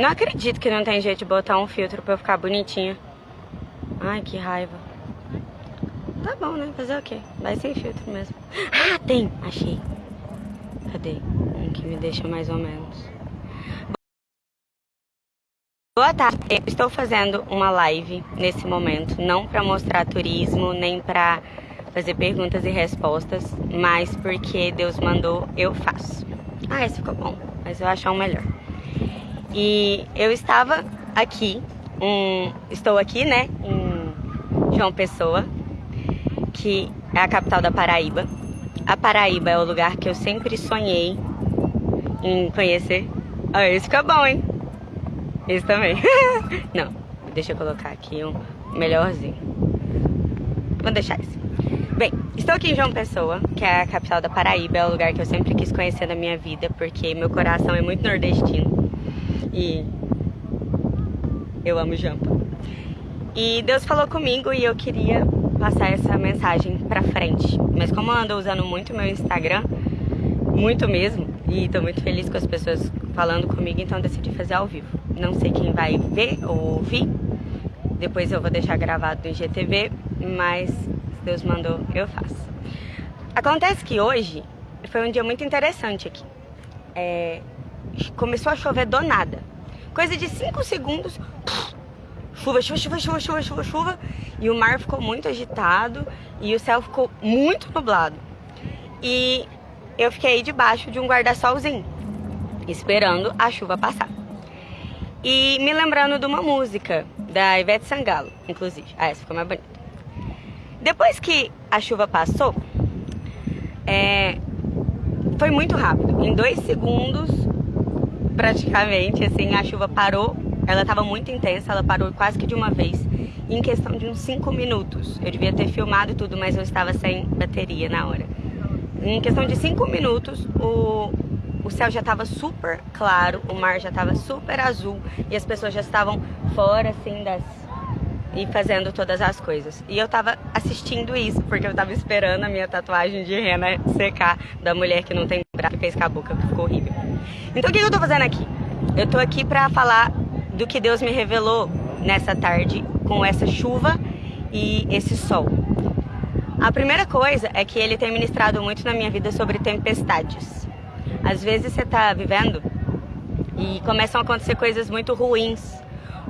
Não acredito que não tem jeito de botar um filtro pra eu ficar bonitinha. Ai, que raiva. Tá bom, né? Fazer o quê? Vai sem filtro mesmo. Ah, tem! Achei. Cadê? Um que me deixa mais ou menos. Boa tarde, eu estou fazendo uma live nesse momento, não para mostrar turismo, nem para fazer perguntas e respostas, mas porque Deus mandou, eu faço. Ah, esse ficou bom, mas eu achar um melhor. E eu estava aqui, um, estou aqui, né, em João Pessoa, que é a capital da Paraíba. A Paraíba é o lugar que eu sempre sonhei em conhecer. Ah, esse fica bom, hein? Esse também. Não, deixa eu colocar aqui um melhorzinho. Vou deixar esse. Bem, estou aqui em João Pessoa, que é a capital da Paraíba, é o lugar que eu sempre quis conhecer na minha vida, porque meu coração é muito nordestino. E eu amo Jampa. E Deus falou comigo e eu queria passar essa mensagem pra frente. Mas como eu ando usando muito meu Instagram, muito mesmo, e tô muito feliz com as pessoas falando comigo, então decidi fazer ao vivo. Não sei quem vai ver ou ouvir, depois eu vou deixar gravado no IGTV, mas se Deus mandou, eu faço. Acontece que hoje foi um dia muito interessante aqui. É, começou a chover do nada. Coisa de 5 segundos, chuva, chuva, chuva, chuva, chuva, chuva, chuva, e o mar ficou muito agitado e o céu ficou muito nublado. E eu fiquei debaixo de um guarda-solzinho, esperando a chuva passar. E me lembrando de uma música da Ivete Sangalo, inclusive. Ah, essa ficou mais bonita. Depois que a chuva passou, é, foi muito rápido. Em dois segundos, praticamente, assim, a chuva parou. Ela estava muito intensa, ela parou quase que de uma vez. Em questão de uns cinco minutos. Eu devia ter filmado tudo, mas eu estava sem bateria na hora. Em questão de cinco minutos, o, o céu já estava super claro, o mar já estava super azul e as pessoas já estavam fora, assim, das... e fazendo todas as coisas. E eu tava assistindo isso, porque eu tava esperando a minha tatuagem de rena secar da mulher que não tem braço, que fez com a boca, que ficou horrível. Então o que eu tô fazendo aqui? Eu tô aqui pra falar do que Deus me revelou nessa tarde com essa chuva e esse sol. A primeira coisa é que ele tem ministrado muito na minha vida sobre tempestades. Às vezes você está vivendo e começam a acontecer coisas muito ruins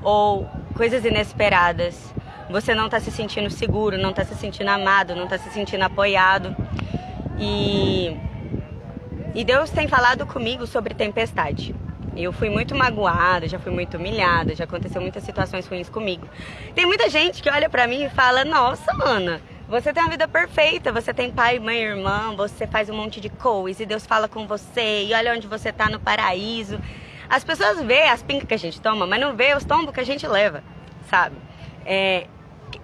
ou coisas inesperadas. Você não está se sentindo seguro, não está se sentindo amado, não está se sentindo apoiado. E, e Deus tem falado comigo sobre tempestade. Eu fui muito magoada, já fui muito humilhada, já aconteceu muitas situações ruins comigo. Tem muita gente que olha pra mim e fala: Nossa, Ana, você tem uma vida perfeita, você tem pai, mãe, irmã, você faz um monte de coisas e Deus fala com você e olha onde você tá no paraíso. As pessoas vê as pincas que a gente toma, mas não vê os tombos que a gente leva, sabe? É,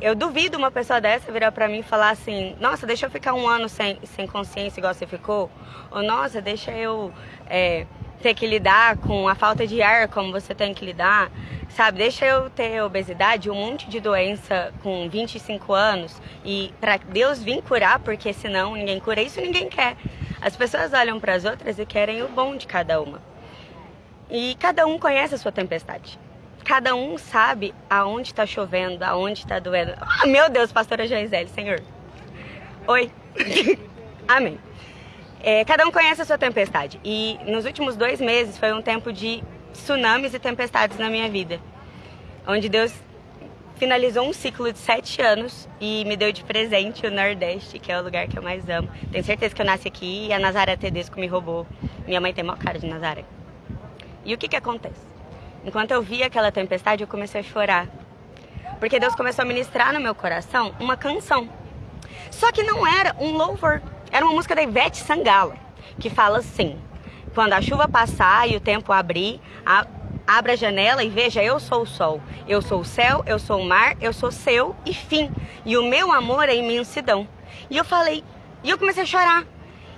eu duvido uma pessoa dessa virar pra mim e falar assim, nossa, deixa eu ficar um ano sem, sem consciência igual você ficou. Ou, nossa, deixa eu é, ter que lidar com a falta de ar como você tem que lidar. Sabe, deixa eu ter obesidade, um monte de doença com 25 anos e para Deus vir curar, porque senão ninguém cura isso, ninguém quer. As pessoas olham para as outras e querem o bom de cada uma. E cada um conhece a sua tempestade. Cada um sabe aonde está chovendo, aonde está doendo. Oh, meu Deus, pastora Joisele, Senhor. Oi. Amém. É, cada um conhece a sua tempestade. E nos últimos dois meses foi um tempo de tsunamis e tempestades na minha vida. Onde Deus finalizou um ciclo de sete anos e me deu de presente o Nordeste, que é o lugar que eu mais amo. Tenho certeza que eu nasci aqui e a Nazaré Tedesco me roubou. Minha mãe tem maior cara de Nazaré. E o que que acontece? Enquanto eu via aquela tempestade, eu comecei a chorar. Porque Deus começou a ministrar no meu coração uma canção. Só que não era um louvor. Era uma música da Ivete Sangalo, que fala assim: quando a chuva passar e o tempo abrir, a, abra a janela e veja, eu sou o sol, eu sou o céu, eu sou o mar, eu sou seu e fim. E o meu amor é imensidão. E eu falei, e eu comecei a chorar.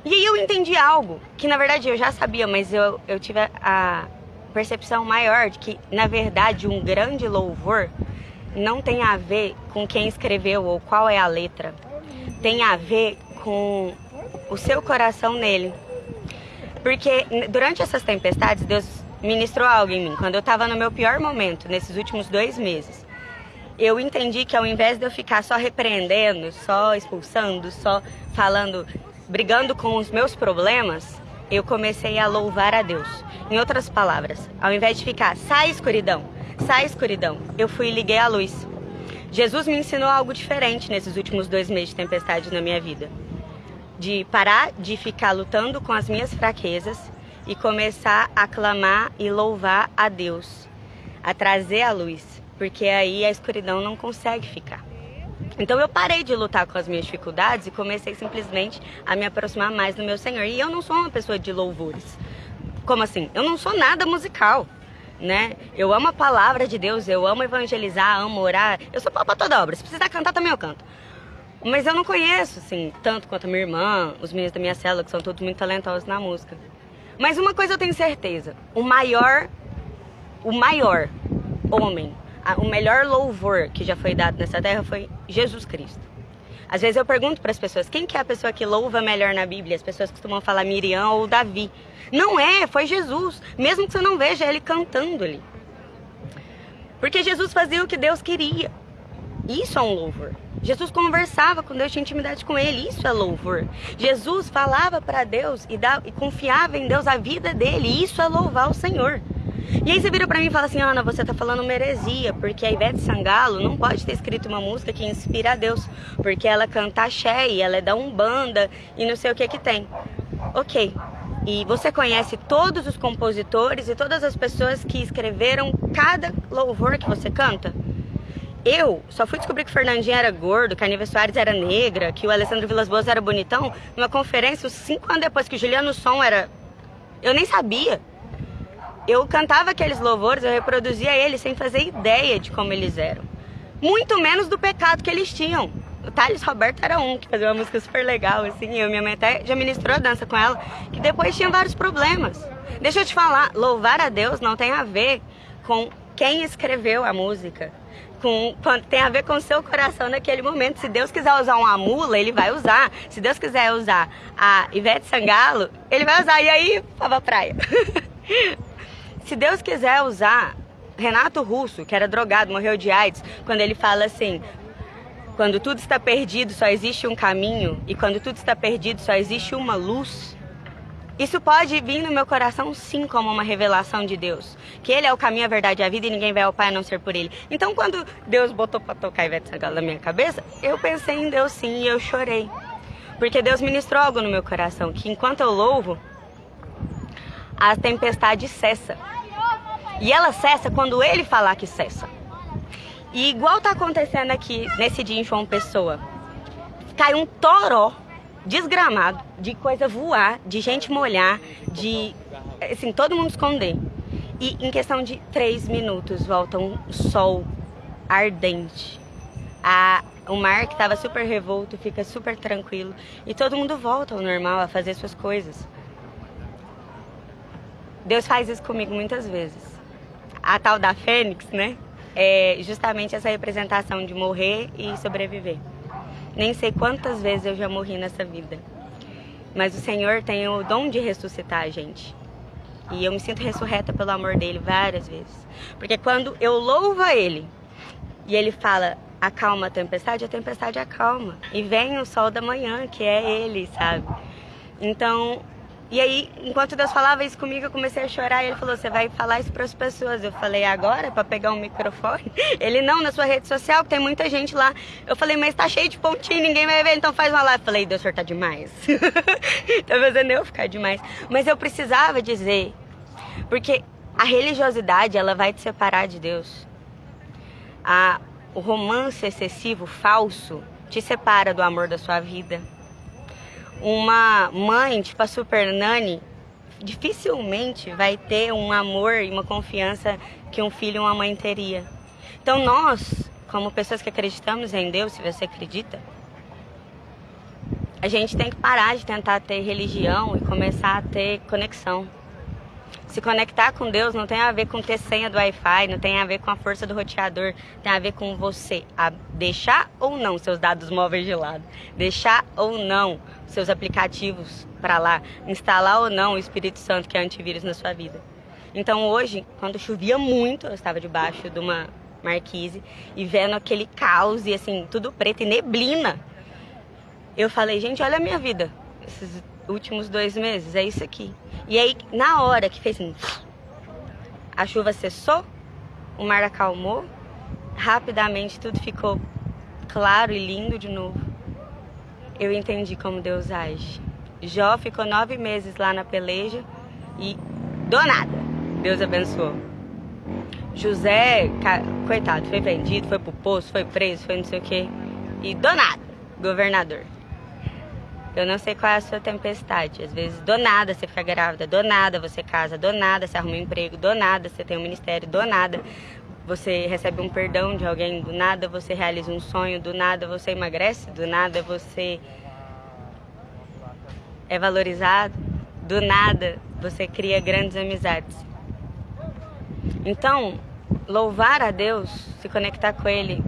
E aí eu entendi algo, que na verdade eu já sabia, mas eu, eu tive a percepção maior de que, na verdade, um grande louvor não tem a ver com quem escreveu ou qual é a letra. Tem a ver com o seu coração nele. Porque durante essas tempestades, Deus ministrou algo em mim. Quando eu estava no meu pior momento, nesses últimos dois meses, eu entendi que ao invés de eu ficar só repreendendo, só expulsando, só falando, brigando com os meus problemas, eu comecei a louvar a Deus. Em outras palavras, ao invés de ficar, sai escuridão, sai escuridão, eu fui e liguei a luz. Jesus me ensinou algo diferente nesses últimos dois meses de tempestade na minha vida. De parar de ficar lutando com as minhas fraquezas e começar a clamar e louvar a Deus, a trazer a luz, porque aí a escuridão não consegue ficar. Então eu parei de lutar com as minhas dificuldades e comecei simplesmente a me aproximar mais do meu Senhor. E eu não sou uma pessoa de louvores. Como assim? Eu não sou nada musical, né? Eu amo a palavra de Deus, eu amo evangelizar, amo orar. Eu sou para toda obra. Se precisar cantar também eu canto. Mas eu não conheço, assim, tanto quanto a minha irmã, os meninos da minha célula, que são todos muito talentosos na música. Mas uma coisa eu tenho certeza, o maior, o maior homem, o melhor louvor que já foi dado nessa terra foi Jesus Cristo. Às vezes eu pergunto para as pessoas, quem que é a pessoa que louva melhor na Bíblia? As pessoas costumam falar Miriam ou Davi. Não é, foi Jesus. Mesmo que você não veja ele cantando ali. Porque Jesus fazia o que Deus queria. Isso é um louvor. Jesus conversava com Deus, tinha intimidade com Ele, isso é louvor. Jesus falava para Deus e, dava, e confiava em Deus a vida dele, isso é louvar o Senhor. E aí você vira pra mim e fala assim, Ana, você tá falando uma heresia, porque a Ivete Sangalo não pode ter escrito uma música que inspira a Deus, porque ela canta axé e ela é da Umbanda e não sei o que que tem. Ok, e você conhece todos os compositores e todas as pessoas que escreveram cada louvor que você canta? Eu só fui descobrir que o Fernandinho era gordo, que a Nive Soares era negra, que o Alessandro Vilas Boas era bonitão, numa conferência cinco anos depois que o Juliano Som era... Eu nem sabia. Eu cantava aqueles louvores, eu reproduzia eles sem fazer ideia de como eles eram. Muito menos do pecado que eles tinham. O Thales Roberto era um que fazia uma música super legal, assim, eu, minha mãe até já ministrou a dança com ela, que depois tinha vários problemas. Deixa eu te falar, louvar a Deus não tem a ver com quem escreveu a música com, tem a ver com o seu coração naquele momento. Se Deus quiser usar uma mula, ele vai usar. Se Deus quiser usar a Ivete Sangalo, ele vai usar. E aí, Pava Praia. Se Deus quiser usar Renato Russo, que era drogado, morreu de AIDS, quando ele fala assim: quando tudo está perdido, só existe um caminho, e quando tudo está perdido, só existe uma luz. Isso pode vir no meu coração sim como uma revelação de Deus. Que Ele é o caminho, a verdade e a vida e ninguém vai ao Pai a não ser por Ele. Então quando Deus botou para tocar Ivete Sangalo na minha cabeça, eu pensei em Deus sim e eu chorei. Porque Deus ministrou algo no meu coração, que enquanto eu louvo, a tempestade cessa. E ela cessa quando Ele falar que cessa. E igual tá acontecendo aqui nesse dia em João Pessoa. Cai um toró desgramado, de coisa voar, de gente molhar, de assim, todo mundo esconder. E em questão de três minutos volta um sol ardente. A, o mar que estava super revolto fica super tranquilo e todo mundo volta ao normal a fazer suas coisas. Deus faz isso comigo muitas vezes. A tal da Fênix, né? É justamente essa representação de morrer e sobreviver. Nem sei quantas vezes eu já morri nessa vida. Mas o Senhor tem o dom de ressuscitar a gente. E eu me sinto ressurreta pelo amor dele várias vezes. Porque quando eu louvo a ele e ele fala, acalma a tempestade, a tempestade acalma. E vem o sol da manhã, que é ele, sabe? Então, e aí, enquanto Deus falava isso comigo, eu comecei a chorar. E ele falou: Você vai falar isso para as pessoas? Eu falei: Agora, para pegar um microfone? Ele: Não, na sua rede social, que tem muita gente lá. Eu falei: Mas tá cheio de pontinho, ninguém vai ver, então faz uma live. Eu falei: Deus, senhor tá demais. tá fazendo eu ficar demais. Mas eu precisava dizer, porque a religiosidade, ela vai te separar de Deus. A, o romance excessivo, falso, te separa do amor da sua vida uma mãe, tipo a Super Nani, dificilmente vai ter um amor e uma confiança que um filho e uma mãe teria. Então nós, como pessoas que acreditamos em Deus, se você acredita, a gente tem que parar de tentar ter religião e começar a ter conexão. Se conectar com Deus não tem a ver com ter senha do Wi-Fi, não tem a ver com a força do roteador, tem a ver com você a deixar ou não seus dados móveis de lado, deixar ou não seus aplicativos para lá, instalar ou não o Espírito Santo que é antivírus na sua vida. Então hoje, quando chovia muito, eu estava debaixo de uma marquise e vendo aquele caos e assim, tudo preto e neblina. Eu falei, gente, olha a minha vida. Esses últimos dois meses, é isso aqui. E aí, na hora que fez assim, a chuva cessou, o mar acalmou, rapidamente tudo ficou claro e lindo de novo. Eu entendi como Deus age. Jó ficou nove meses lá na peleja e do nada, Deus abençoou. José, coitado, foi vendido, foi pro poço, foi preso, foi não sei o quê. E do nada, governador. Eu não sei qual é a sua tempestade. Às vezes, do nada você fica grávida, do nada você casa, do nada você arruma um emprego, do nada você tem um ministério, do nada você recebe um perdão de alguém, do nada você realiza um sonho, do nada você emagrece, do nada você é valorizado, do nada você cria grandes amizades. Então, louvar a Deus, se conectar com Ele,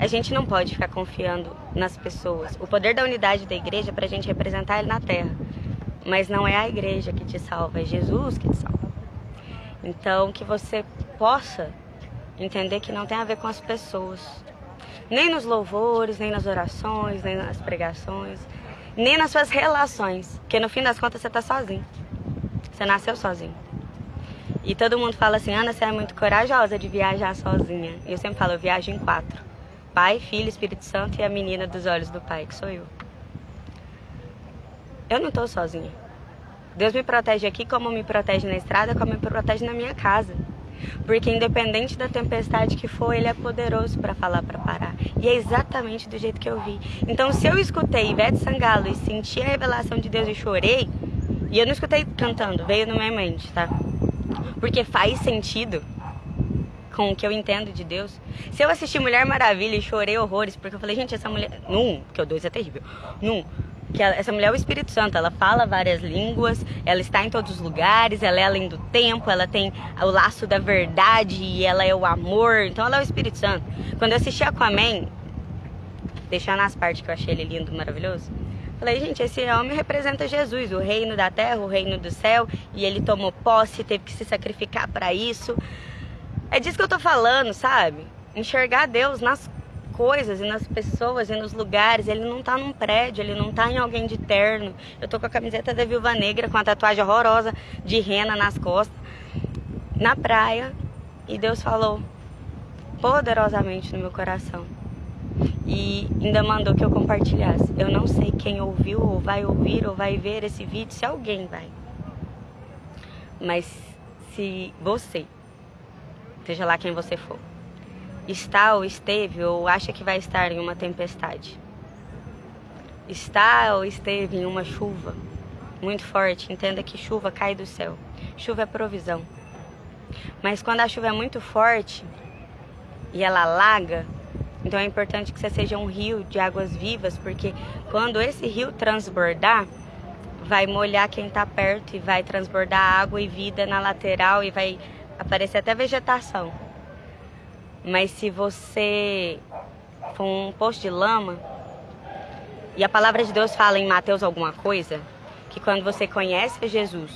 a gente não pode ficar confiando nas pessoas. O poder da unidade da igreja é para a gente representar Ele na terra. Mas não é a igreja que te salva, é Jesus que te salva. Então, que você possa entender que não tem a ver com as pessoas. Nem nos louvores, nem nas orações, nem nas pregações, nem nas suas relações. Porque no fim das contas você está sozinho. Você nasceu sozinho. E todo mundo fala assim, Ana, você é muito corajosa de viajar sozinha. E eu sempre falo, eu viajo em quatro. Pai, Filho, Espírito Santo e a menina dos olhos do Pai, que sou eu. Eu não estou sozinha. Deus me protege aqui como me protege na estrada, como me protege na minha casa. Porque independente da tempestade que for, ele é poderoso para falar para parar. E é exatamente do jeito que eu vi. Então, se eu escutei Ivete Sangalo e senti a revelação de Deus e chorei, e eu não escutei cantando, veio na minha mente, tá? Porque faz sentido com o que eu entendo de Deus. Se eu assisti Mulher Maravilha e chorei horrores, porque eu falei, gente, essa mulher. Num, porque o dois é terrível. Num, que ela, essa mulher é o Espírito Santo, ela fala várias línguas, ela está em todos os lugares, ela é além do tempo, ela tem o laço da verdade e ela é o amor, então ela é o Espírito Santo. Quando eu assisti Aquaman, deixando as partes que eu achei ele lindo, maravilhoso, falei, gente, esse homem representa Jesus, o reino da terra, o reino do céu, e ele tomou posse, teve que se sacrificar para isso. É disso que eu tô falando, sabe? Enxergar Deus nas coisas e nas pessoas e nos lugares. Ele não tá num prédio, ele não tá em alguém de terno. Eu tô com a camiseta da Viúva Negra, com a tatuagem horrorosa de rena nas costas, na praia. E Deus falou poderosamente no meu coração. E ainda mandou que eu compartilhasse. Eu não sei quem ouviu, ou vai ouvir, ou vai ver esse vídeo, se alguém vai. Mas se você seja lá quem você for, está ou esteve ou acha que vai estar em uma tempestade, está ou esteve em uma chuva muito forte, entenda que chuva cai do céu. Chuva é provisão. Mas quando a chuva é muito forte e ela alaga, então é importante que você seja um rio de águas vivas, porque quando esse rio transbordar, vai molhar quem está perto e vai transbordar água e vida na lateral e vai aparecer até vegetação. Mas se você for um poço de lama, e a palavra de Deus fala em Mateus alguma coisa, que quando você conhece Jesus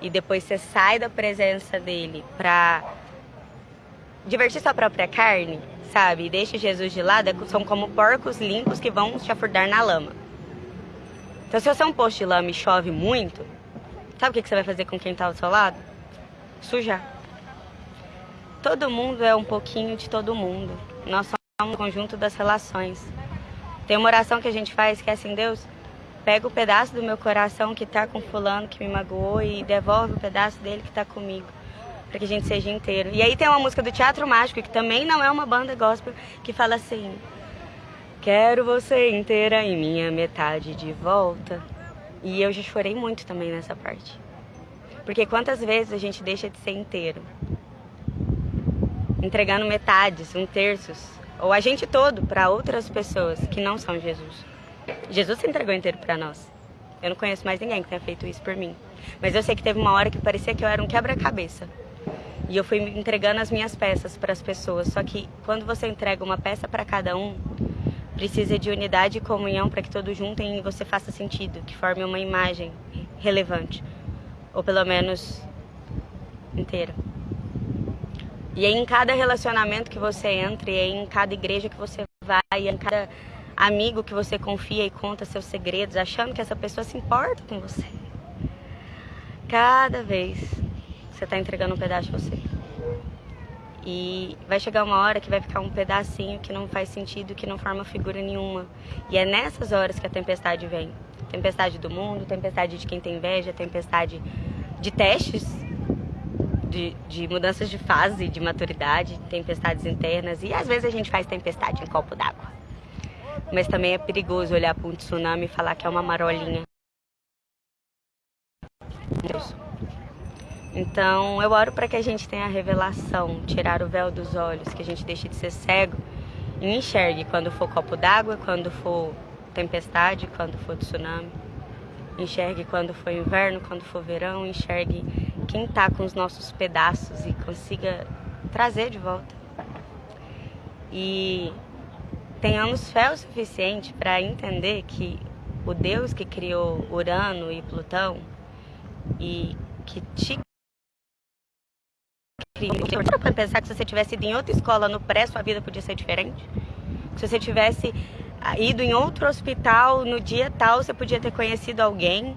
e depois você sai da presença dele para divertir sua própria carne, sabe? E deixa Jesus de lado, são como porcos limpos que vão te afundar na lama. Então se você é um poço de lama e chove muito, sabe o que você vai fazer com quem está ao seu lado? Sujar. Todo mundo é um pouquinho de todo mundo. Nós somos um conjunto das relações. Tem uma oração que a gente faz que é assim, Deus, pega o pedaço do meu coração que está com fulano que me magoou e devolve o pedaço dele que está comigo. Para que a gente seja inteiro. E aí tem uma música do Teatro Mágico, que também não é uma banda gospel, que fala assim: Quero você inteira em minha metade de volta. E eu já chorei muito também nessa parte. Porque quantas vezes a gente deixa de ser inteiro? Entregando metades, um terços, ou a gente todo para outras pessoas que não são Jesus. Jesus se entregou inteiro para nós. Eu não conheço mais ninguém que tenha feito isso por mim. Mas eu sei que teve uma hora que parecia que eu era um quebra-cabeça. E eu fui entregando as minhas peças para as pessoas. Só que quando você entrega uma peça para cada um, precisa de unidade e comunhão para que todos juntem e você faça sentido, que forme uma imagem relevante. Ou pelo menos inteira. E é em cada relacionamento que você entra, e é em cada igreja que você vai, e é em cada amigo que você confia e conta seus segredos, achando que essa pessoa se importa com você. Cada vez você está entregando um pedaço de você. E vai chegar uma hora que vai ficar um pedacinho que não faz sentido, que não forma figura nenhuma. E é nessas horas que a tempestade vem. Tempestade do mundo, tempestade de quem tem inveja, tempestade de testes, de, de mudanças de fase, de maturidade, tempestades internas. E às vezes a gente faz tempestade em copo d'água. Mas também é perigoso olhar para um tsunami e falar que é uma marolinha. Então, eu oro para que a gente tenha a revelação, tirar o véu dos olhos, que a gente deixe de ser cego e enxergue quando for copo d'água, quando for tempestade, quando for tsunami. Enxergue quando for inverno, quando for verão, enxergue quem está com os nossos pedaços e consiga trazer de volta. E tenhamos fé o suficiente para entender que o Deus que criou Urano e Plutão e que te para pensar que se você tivesse ido em outra escola no pré, sua vida podia ser diferente? Se você tivesse ah, ido em outro hospital no dia tal, você podia ter conhecido alguém?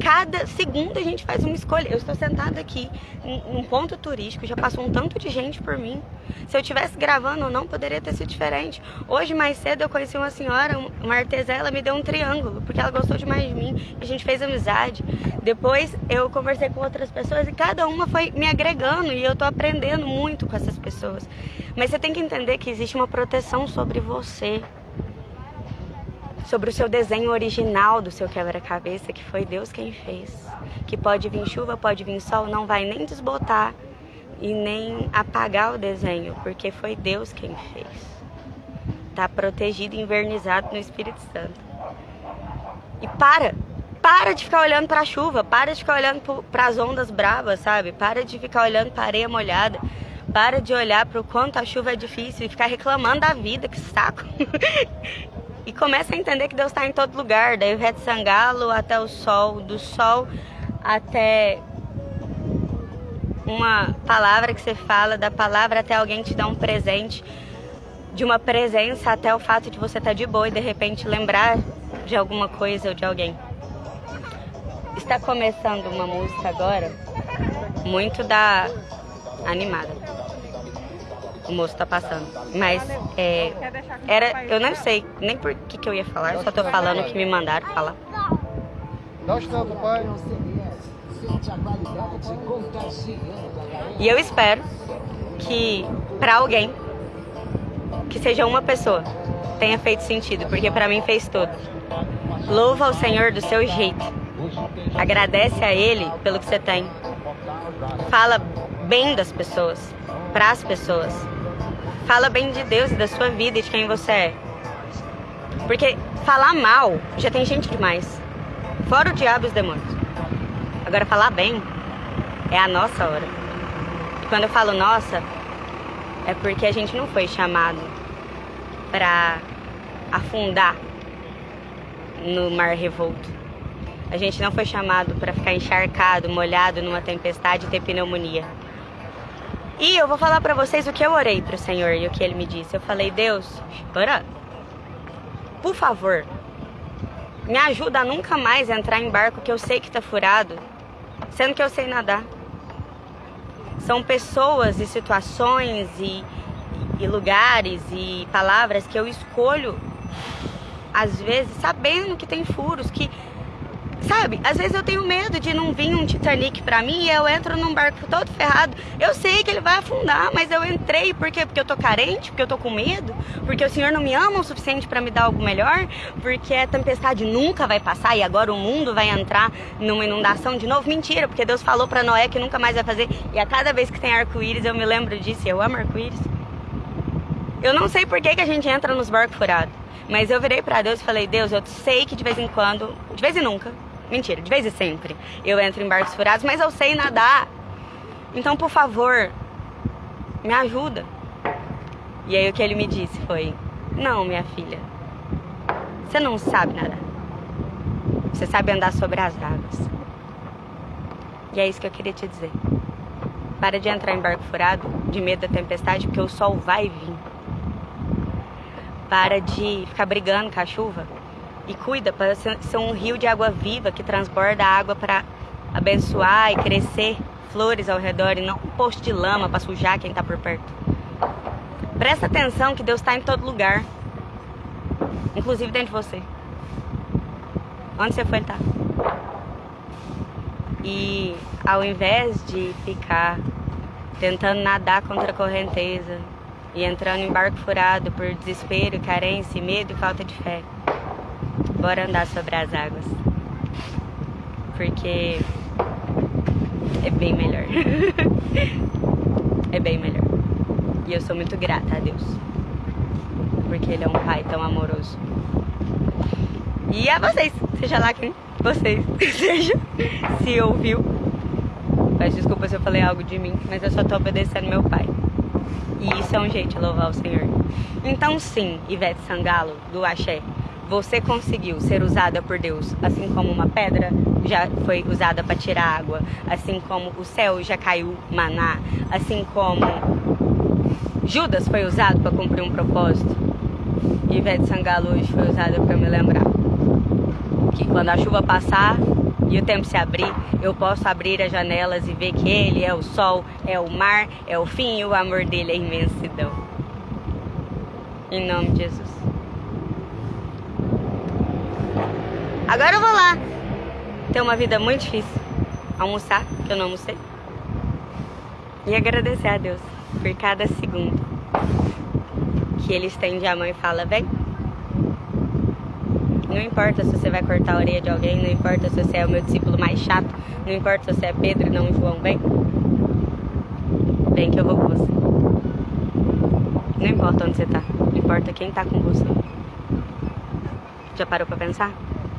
Cada segundo a gente faz uma escolha. Eu estou sentada aqui num ponto turístico, já passou um tanto de gente por mim. Se eu estivesse gravando ou não, poderia ter sido diferente. Hoje, mais cedo, eu conheci uma senhora, uma artesã, ela me deu um triângulo, porque ela gostou demais de mim. A gente fez amizade. Depois, eu conversei com outras pessoas e cada uma foi me agregando e eu estou aprendendo muito com essas pessoas. Mas você tem que entender que existe uma proteção sobre você sobre o seu desenho original do seu quebra-cabeça, que foi Deus quem fez. Que pode vir chuva, pode vir sol, não vai nem desbotar e nem apagar o desenho, porque foi Deus quem fez. Tá protegido invernizado no Espírito Santo. E para, para de ficar olhando para a chuva, para de ficar olhando para as ondas bravas, sabe? Para de ficar olhando para areia molhada. Para de olhar para o quanto a chuva é difícil e ficar reclamando da vida, que saco. e começa a entender que Deus está em todo lugar, da Ivete Sangalo até o sol, do sol até uma palavra que você fala, da palavra até alguém te dar um presente, de uma presença até o fato de você estar tá de boa e de repente lembrar de alguma coisa ou de alguém. Está começando uma música agora muito da animada o moço tá passando. Mas é, era, eu não sei nem por que, que eu ia falar, eu só tô falando o que me mandaram falar. Dá o pai. E eu espero que para alguém, que seja uma pessoa, tenha feito sentido, porque para mim fez tudo. Louva o Senhor do seu jeito. Agradece a Ele pelo que você tem. Fala bem das pessoas, para as pessoas. Fala bem de Deus e da sua vida e de quem você é. Porque falar mal já tem gente demais. Fora o diabo e os demônios. Agora falar bem é a nossa hora. E quando eu falo nossa, é porque a gente não foi chamado para afundar no mar revolto. A gente não foi chamado para ficar encharcado, molhado numa tempestade e ter pneumonia. E eu vou falar para vocês o que eu orei pro Senhor e o que ele me disse. Eu falei, Deus, ora, por favor, me ajuda a nunca mais entrar em barco que eu sei que tá furado, sendo que eu sei nadar. São pessoas e situações e, e lugares e palavras que eu escolho, às vezes, sabendo que tem furos, que Sabe? Às vezes eu tenho medo de não vir um Titanic pra mim e eu entro num barco todo ferrado. Eu sei que ele vai afundar, mas eu entrei por quê? Porque eu tô carente, porque eu tô com medo, porque o Senhor não me ama o suficiente para me dar algo melhor, porque a tempestade nunca vai passar e agora o mundo vai entrar numa inundação de novo. Mentira, porque Deus falou para Noé que nunca mais vai fazer. E a cada vez que tem arco-íris eu me lembro disso. Eu amo arco-íris. Eu não sei por que, que a gente entra nos barcos furados. Mas eu virei para Deus e falei, Deus, eu sei que de vez em quando, de vez em nunca, Mentira, de vez em sempre eu entro em barcos furados, mas eu sei nadar. Então, por favor, me ajuda. E aí o que ele me disse foi: Não, minha filha, você não sabe nadar. Você sabe andar sobre as águas. E é isso que eu queria te dizer. Para de entrar em barco furado, de medo da tempestade, porque o sol vai vir. Para de ficar brigando com a chuva. E cuida para ser um rio de água viva que transborda água para abençoar e crescer flores ao redor e não um posto de lama para sujar quem está por perto. Presta atenção que Deus está em todo lugar, inclusive dentro de você. Onde você foi, ele tá. E ao invés de ficar tentando nadar contra a correnteza e entrando em barco furado por desespero, carência, medo e falta de fé, bora andar sobre as águas. Porque é bem melhor. é bem melhor. E eu sou muito grata a Deus. Porque Ele é um Pai tão amoroso. E a vocês, seja lá quem vocês seja, se ouviu. Peço desculpa se eu falei algo de mim, mas eu só tô obedecendo meu pai. E isso é um jeito de louvar o Senhor. Então sim, Ivete Sangalo, do Axé, você conseguiu ser usada por Deus, assim como uma pedra já foi usada para tirar água, assim como o céu já caiu maná, assim como Judas foi usado para cumprir um propósito. Ivete Sangalo hoje foi usada para me lembrar que quando a chuva passar e o tempo se abrir, eu posso abrir as janelas e ver que Ele é o sol, é o mar, é o fim e o amor dele é imensidão. Em nome de Jesus. Agora eu vou lá ter uma vida muito difícil. Almoçar, que eu não almocei. E agradecer a Deus por cada segundo que Ele estende a mão e fala, vem. Não importa se você vai cortar a orelha de alguém, não importa se você é o meu discípulo mais chato, não importa se você é Pedro e não João, vem. Vem que eu vou com você. Não importa onde você tá, importa quem tá com você. Já parou pra pensar?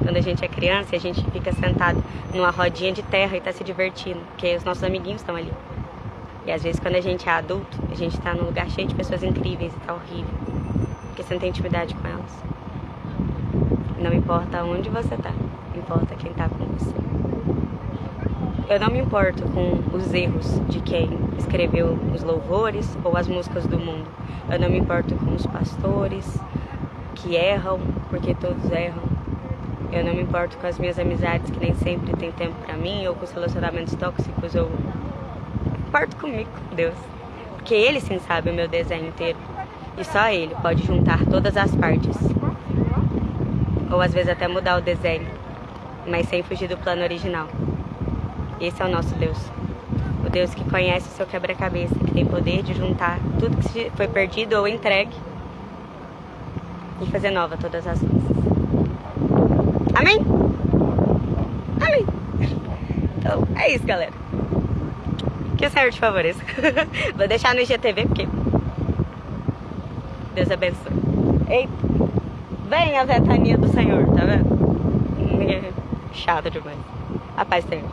Quando a gente é criança, a gente fica sentado numa rodinha de terra e tá se divertindo, porque os nossos amiguinhos estão ali. E às vezes quando a gente é adulto, a gente tá num lugar cheio de pessoas incríveis e tá horrível. Porque você não tem intimidade com elas. Não importa onde você tá, importa quem tá com você. Eu não me importo com os erros de quem escreveu os louvores ou as músicas do mundo. Eu não me importo com os pastores que erram, porque todos erram. Eu não me importo com as minhas amizades que nem sempre tem tempo para mim ou com os relacionamentos tóxicos. Eu importo comigo, Deus. Porque Ele sim sabe o meu desenho inteiro. E só Ele pode juntar todas as partes ou às vezes até mudar o desenho, mas sem fugir do plano original. Esse é o nosso Deus. O Deus que conhece o seu quebra-cabeça, que tem poder de juntar tudo que foi perdido ou entregue e fazer nova todas as. Amém? Amém. Então, é isso, galera. Que o Senhor te favoreça. Vou deixar no IGTV porque Deus abençoe. Eita. Vem a ventania do Senhor, tá vendo? Chata demais. A paz, Senhor.